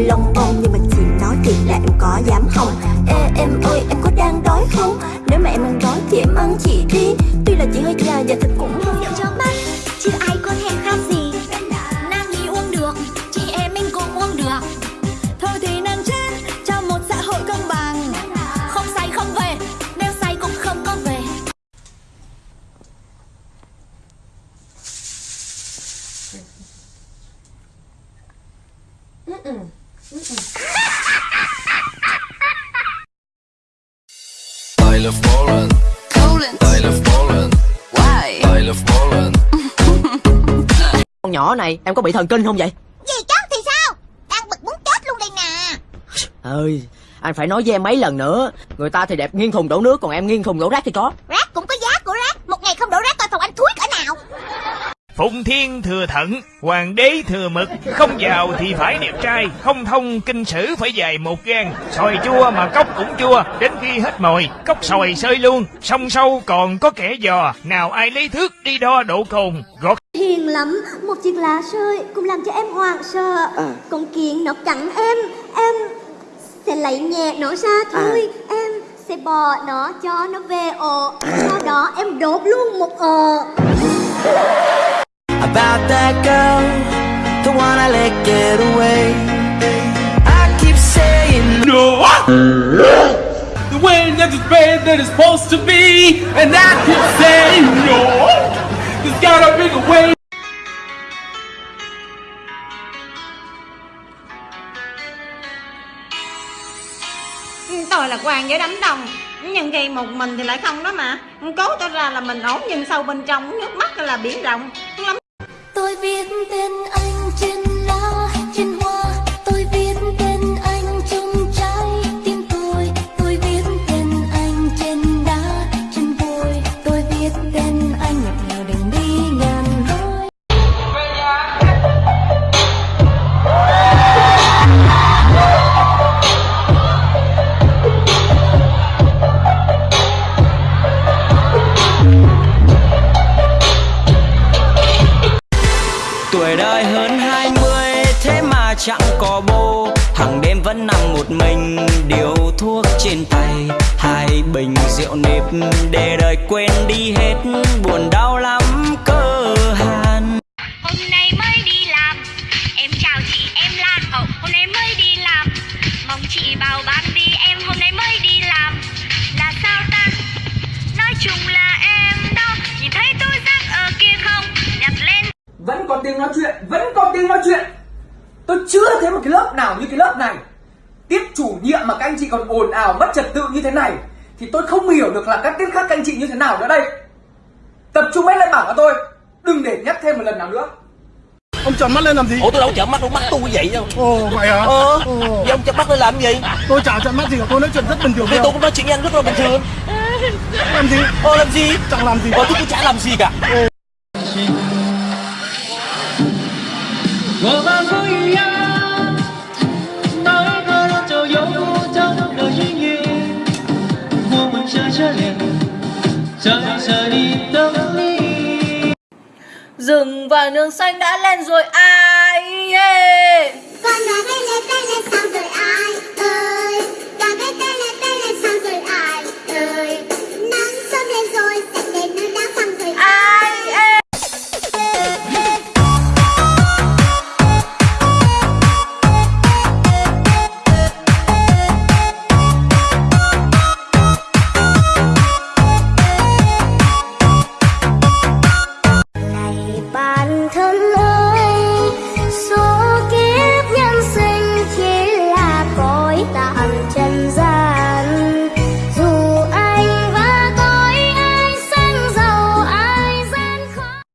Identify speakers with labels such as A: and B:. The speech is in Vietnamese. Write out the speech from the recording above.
A: hơi lông bông Nhưng mà chị nói thiệt là
B: em có dám không? Ê, em ơi, em có đang đói không? Nếu mà em đang đói thì em ăn chị
C: đi. Love Poland.
D: Poland.
C: I love Poland.
D: Why?
C: I love Poland.
E: Con nhỏ này em có bị thần kinh không vậy
B: gì chứ thì sao đang bực muốn chết luôn đây nè
E: ơi anh phải nói với em mấy lần nữa người ta thì đẹp nghiêng thùng đổ nước còn em nghiêng thùng đổ rác thì có
B: rác cũng có giá của rác một ngày không đổ rác
F: Phụng thiên thừa thận, hoàng đế thừa mực, không giàu thì phải đẹp trai, không thông kinh sử phải dài một gan, sòi chua mà cốc cũng chua, đến khi hết mồi, cốc sòi sơi luôn, sông sâu còn có kẻ dò, nào ai lấy thước đi đo độ cồn, gọt
B: hiền lắm một chiếc lá rơi cũng làm cho em hoảng sợ. Con kiến nó cắn em em sẽ lấy nhẹ nó ra thôi. Em sẽ bỏ nó cho nó về ổ. Sau đó em đốt luôn một ổ
G: about that girl, the one I let get away. I keep saying
H: No! The way that it's bad that it's supposed to be, and I keep saying no! There's gotta be a way.
I: tôi là quan với đánh đồng nhưng khi một mình thì lại không đó mà cố tỏ ra là mình ổn nhưng sâu bên trong nước mắt là biển rộng
B: tôi viết tên anh
G: chẳng có bô hàng đêm vẫn nằm một mình điều thuốc trên tay. Hai bình rượu nếp để đời quên đi hết buồn đau lắm cơ hàn.
B: Hôm nay mới đi làm em chào chị em là hậu. Hôm nay mới đi làm mong chị bảo ban đi em. Hôm nay mới đi làm là sao ta? Nói chung là em đó nhìn thấy tôi rác ở kia không? Nhặt lên.
J: Vẫn có tiếng nói chuyện vẫn có tiếng nói chuyện tôi chưa thấy một cái lớp nào như cái lớp này. Tiết chủ nhiệm mà các anh chị còn ồn ào mất trật tự như thế này thì tôi không hiểu được là các tiết khác các anh chị như thế nào nữa đây. Tập trung hết lên bảng của tôi đừng để nhắc thêm một lần nào nữa.
H: Ông trợn mắt lên làm gì?
E: ủa tôi đâu chợn mắt đâu mắt tôi vậy đâu
H: Ồ, vậy hả?
E: ờ. Vậy ông chợn mắt lên làm gì?
H: Tôi chả trợn mắt gì cả, tôi nói chuyện rất bình thường
E: thì tôi cũng nói chuyện với anh rất là bình thường.
H: Làm gì?
E: ờ làm gì?
H: Chẳng làm gì
E: ờ tôi cũng chả làm gì cả.
H: 我 liền trời đi tâm đi
I: rừng và nương xanh đã lên rồi ai yeah.